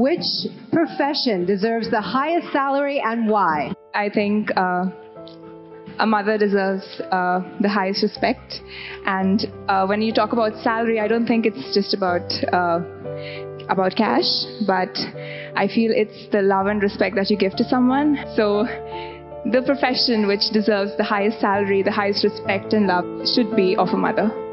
Which profession deserves the highest salary and why? I think uh, a mother deserves uh, the highest respect. And uh, when you talk about salary, I don't think it's just about uh, about cash, but I feel it's the love and respect that you give to someone. So the profession which deserves the highest salary, the highest respect and love should be of a mother.